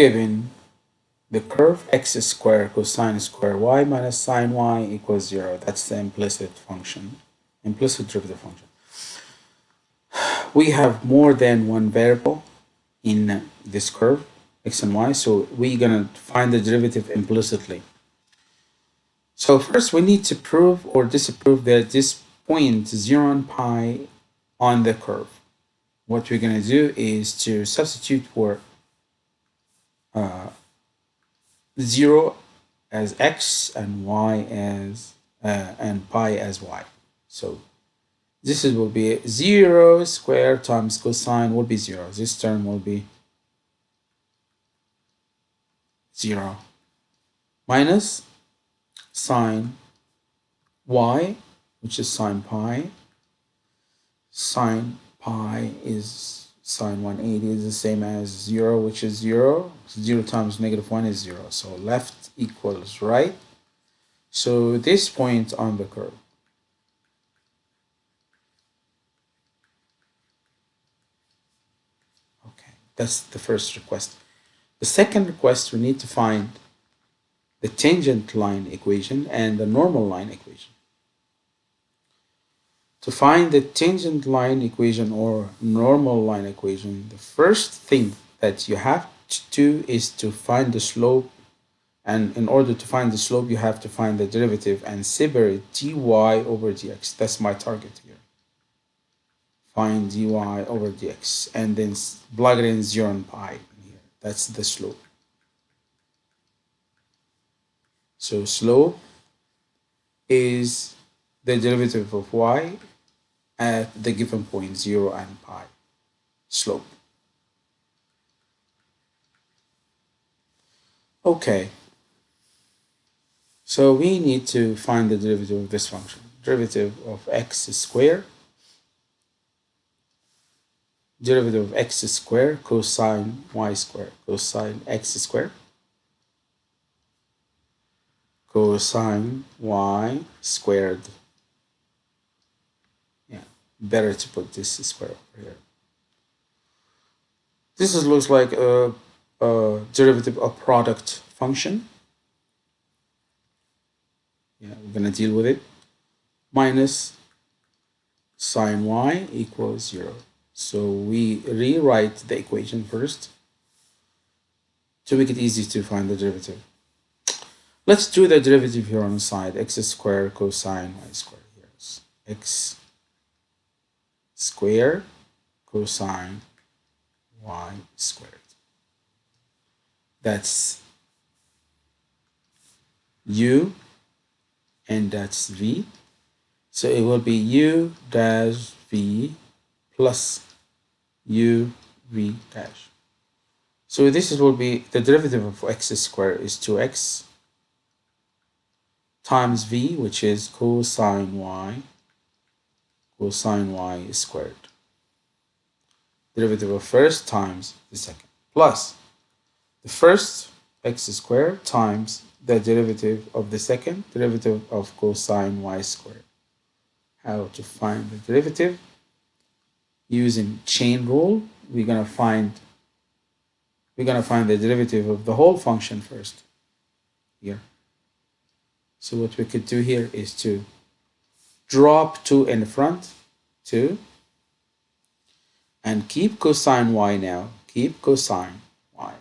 given the curve x squared cosine square y minus sine y equals 0. That's the implicit function, implicit derivative function. We have more than one variable in this curve, x and y, so we're going to find the derivative implicitly. So first we need to prove or disprove that this point 0 and pi on the curve. What we're going to do is to substitute for uh, 0 as x and y as uh, and pi as y. So this is, will be 0 square times cosine will be 0. This term will be 0 minus sine y, which is sine pi. Sine pi is sine 180 is the same as 0, which is 0. 0 times negative 1 is 0. So left equals right. So this point on the curve. Okay, that's the first request. The second request, we need to find the tangent line equation and the normal line equation. To find the tangent line equation or normal line equation, the first thing that you have to do is to find the slope. And in order to find the slope, you have to find the derivative and separate dy over dx. That's my target here. Find dy over dx and then plug it in 0 and pi here. That's the slope. So slope is the derivative of y at the given point 0 and pi slope. Okay, so we need to find the derivative of this function. Derivative of x squared, derivative of x squared cosine y squared, cosine x squared, cosine y squared better to put this square over here. This is, looks like a, a derivative of product function. Yeah, we're going to deal with it. Minus sine y equals 0. So we rewrite the equation first to make it easy to find the derivative. Let's do the derivative here on the side, x squared cosine y squared. Here x square cosine y squared. That's u and that's v. So it will be u dash v plus u v dash. So this will be the derivative of x squared is 2x times v, which is cosine y cosine y squared. Derivative of first times the second plus the first x squared times the derivative of the second derivative of cosine y squared. How to find the derivative? Using chain rule, we're gonna find we're gonna find the derivative of the whole function first here. So what we could do here is to drop 2 in front, 2, and keep cosine y now, keep cosine y.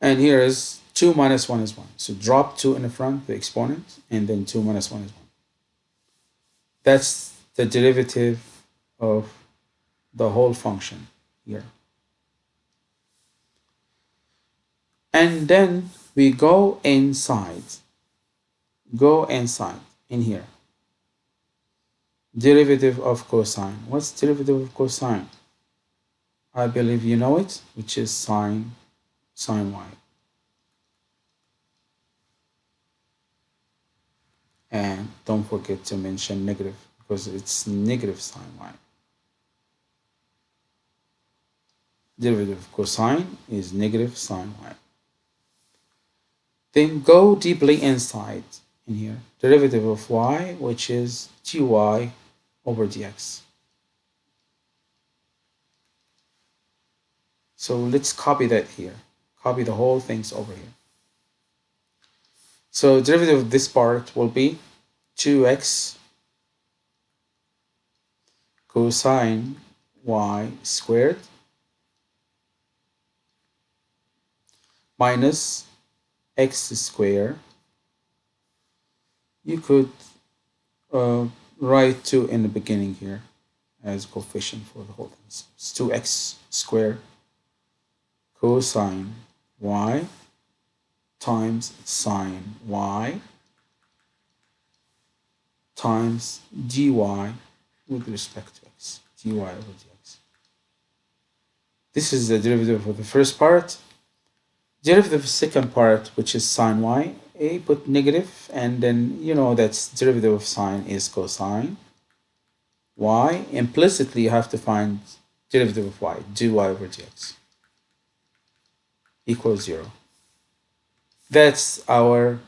And here is 2 minus 1 is 1. So drop 2 in the front, the exponent, and then 2 minus 1 is 1. That's the derivative of the whole function here. And then we go inside. Go inside. In here. Derivative of cosine. What's derivative of cosine? I believe you know it which is sine sine y. And don't forget to mention negative because it's negative sine y. Derivative of cosine is negative sine y then go deeply inside in here. Derivative of y, which is dy over dx. So let's copy that here. Copy the whole things over here. So derivative of this part will be 2x cosine y squared minus x squared. You could uh, write 2 in the beginning here as coefficient for the whole thing. So it's 2x squared cosine y times sine y times dy with respect to x, dy over dx. This is the derivative of the first part. Derivative of the second part, which is sine y, a put negative, and then you know that derivative of sine is cosine y. Implicitly, you have to find derivative of y, dy over dx equals 0. That's our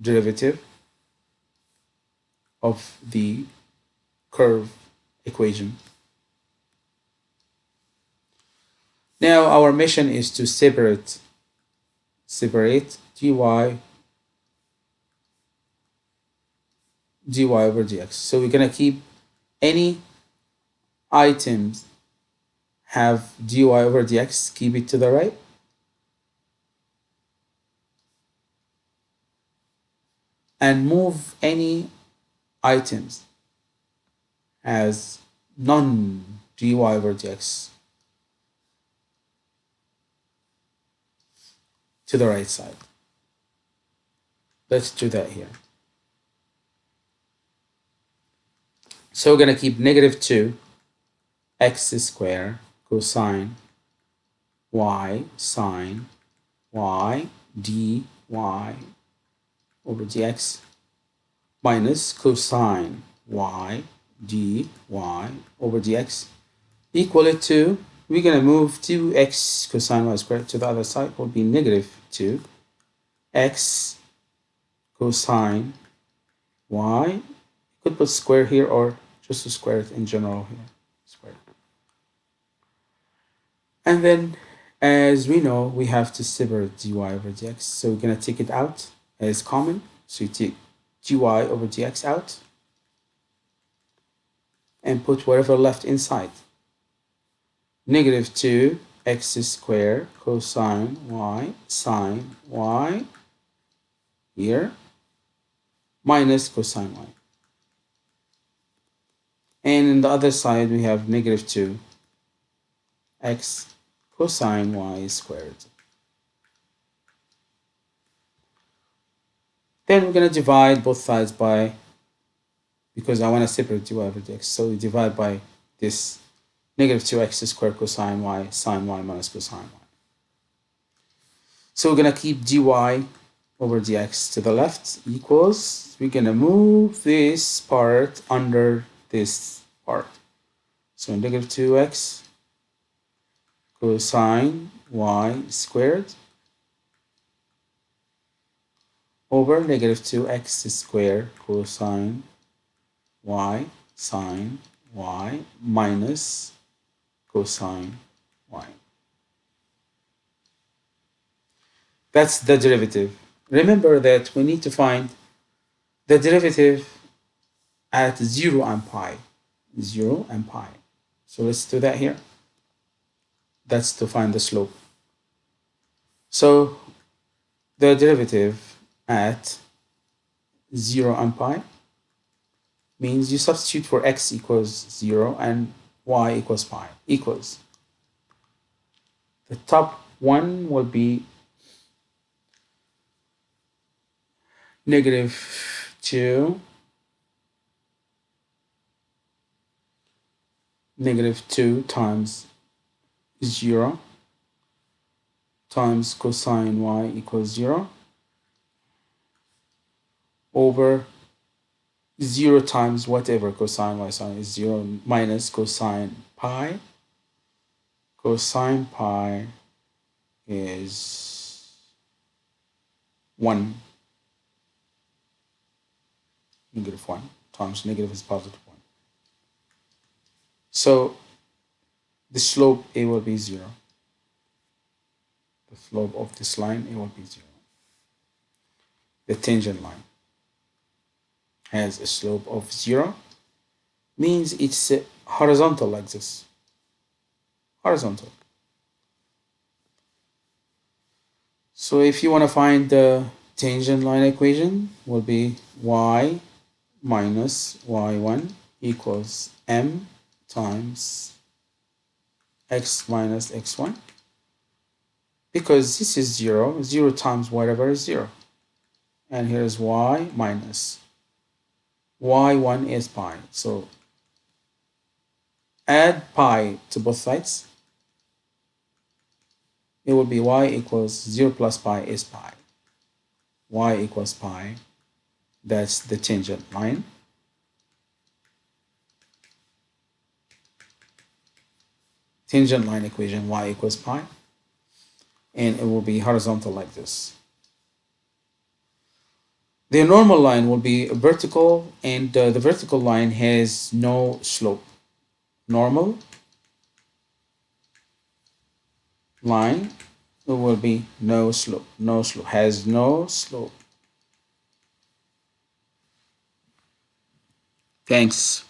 derivative of the curve equation. Now our mission is to separate separate dy dy over dx. So we're gonna keep any items have dy over dx, keep it to the right. And move any items as non dy over dx to the right side. Let's do that here. So we're going to keep negative 2 x squared cosine y sine y dy over dx minus cosine y dy over dx equal to, we're going to move 2x cosine y squared to the other side will be negative 2 x cosine y. You could put square here or just square it in general here. Square. And then as we know, we have to separate dy over dx. So we're going to take it out as common. So you take dy over dx out and put whatever left inside. Negative 2 x squared cosine y sine y here minus cosine y. And in the other side we have negative 2 x cosine y squared. Then we're going to divide both sides by because I want to separate dy over dx. So we divide by this negative 2x squared cosine y sine y minus cosine y. So we're going to keep dy over dx to the left equals, we're going to move this part under this part. So negative 2x cosine y squared over negative 2x squared cosine y sine y minus cosine y. That's the derivative. Remember that we need to find the derivative at 0 and pi. 0 and pi. So let's do that here. That's to find the slope. So the derivative at 0 and pi means you substitute for x equals 0 and y equals pi equals. The top one will be negative 2 negative 2 times 0 times cosine y equals 0 over 0 times whatever cosine y sine is 0 minus cosine pi. Cosine pi is 1. Negative 1 times negative is positive 1. So the slope A will be 0. the slope of this line A will be zero the tangent line has a slope of zero means it's uh, horizontal like this. Horizontal. So if you want to find the tangent line equation will be y minus y1 equals m times x minus x1 because this is 0 0 times whatever is 0 and here is y minus y1 is pi. So add pi to both sides. It will be y equals 0 plus pi is pi. Y equals pi. That's the tangent line. Tangent line equation y equals pi. And it will be horizontal like this the normal line will be vertical and uh, the vertical line has no slope. Normal line will be no slope no slope has no slope. Thanks